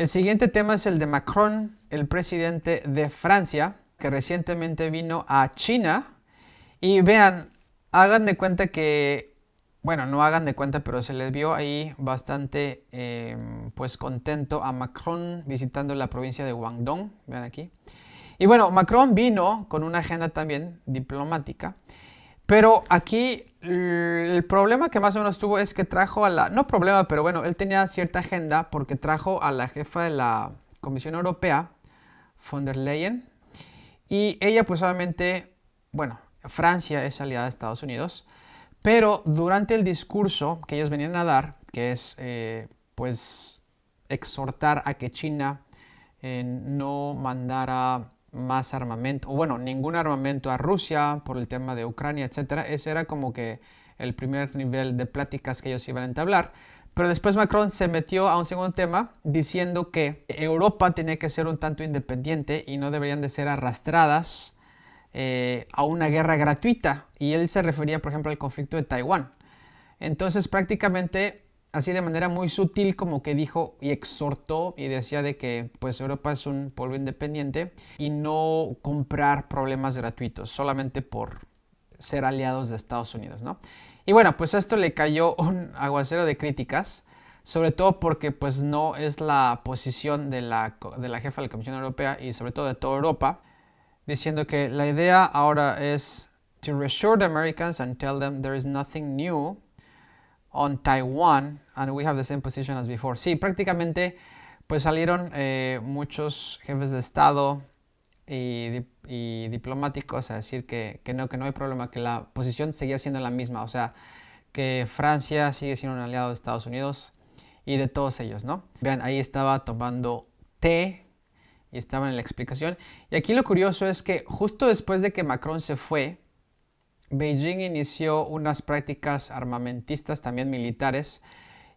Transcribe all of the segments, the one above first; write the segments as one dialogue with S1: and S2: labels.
S1: El siguiente tema es el de Macron, el presidente de Francia, que recientemente vino a China. Y vean, hagan de cuenta que, bueno, no hagan de cuenta, pero se les vio ahí bastante, em, pues, contento a Macron visitando la provincia de Guangdong. Vean aquí. Y bueno, Macron vino con una agenda también diplomática. Pero aquí el problema que más o menos tuvo es que trajo a la... No problema, pero bueno, él tenía cierta agenda porque trajo a la jefa de la Comisión Europea, von der Leyen. Y ella pues obviamente, bueno, Francia es aliada de Estados Unidos. Pero durante el discurso que ellos venían a dar, que es eh, pues exhortar a que China eh, no mandara más armamento, o bueno, ningún armamento a Rusia por el tema de Ucrania, etc. Ese era como que el primer nivel de pláticas que ellos iban a entablar. Pero después Macron se metió a un segundo tema diciendo que Europa tenía que ser un tanto independiente y no deberían de ser arrastradas eh, a una guerra gratuita. Y él se refería, por ejemplo, al conflicto de Taiwán. Entonces prácticamente así de manera muy sutil como que dijo y exhortó y decía de que pues Europa es un pueblo independiente y no comprar problemas gratuitos solamente por ser aliados de Estados Unidos, ¿no? Y bueno, pues esto le cayó un aguacero de críticas, sobre todo porque pues no es la posición de la, de la jefa de la Comisión Europea y sobre todo de toda Europa, diciendo que la idea ahora es to reassure the Americans and tell them there is nothing new on Taiwan and we have the same position as before. Sí, prácticamente pues salieron eh, muchos jefes de Estado y, diplomáticos a decir que, no, que no hay problema, que la posición seguía siendo la misma, o sea, que Francia sigue siendo un aliado de Estados Unidos y de todos ellos, ¿no? Vean, ahí estaba tomando té y estaba en la explicación. Y aquí lo curioso es que justo después de que Macron se fue, Beijing inició unas prácticas armamentistas también militares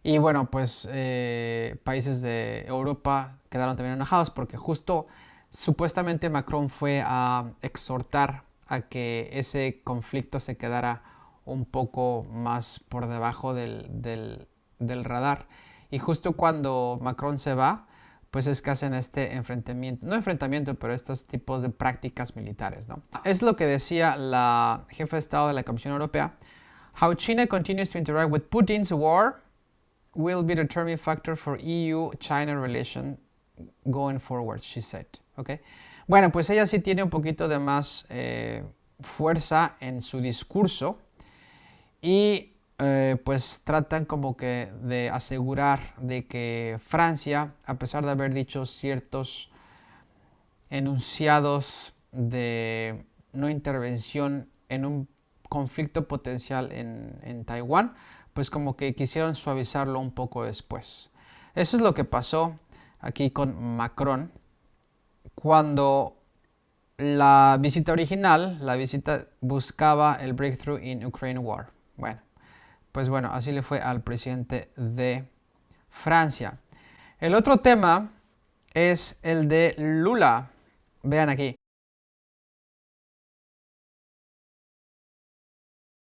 S1: y bueno, pues eh, países de Europa quedaron también enojados porque justo supuestamente Macron fue a exhortar a que ese conflicto se quedara un poco más por debajo del, del radar. Y justo cuando Macron se va, pues es que hacen este enfrentamiento, no enfrentamiento, pero estos tipos de prácticas militares, ¿no? Es lo que decía la jefa de Estado de la Comisión Europea. How China continues to interact with Putin's war will be a determining factor for EU-China relation going forward, she said. Okay. Bueno, pues ella sí tiene un poquito de más eh, fuerza en su discurso y eh, pues tratan como que de asegurar de que Francia, a pesar de haber dicho ciertos enunciados de no intervención en un conflicto potencial en, en Taiwán, pues como que quisieron suavizarlo un poco después. Eso es lo que pasó aquí con Macron cuando la visita original, la visita buscaba el breakthrough in Ukraine war. Bueno, pues bueno, así le fue al presidente de Francia. El otro tema es el de Lula. Vean aquí.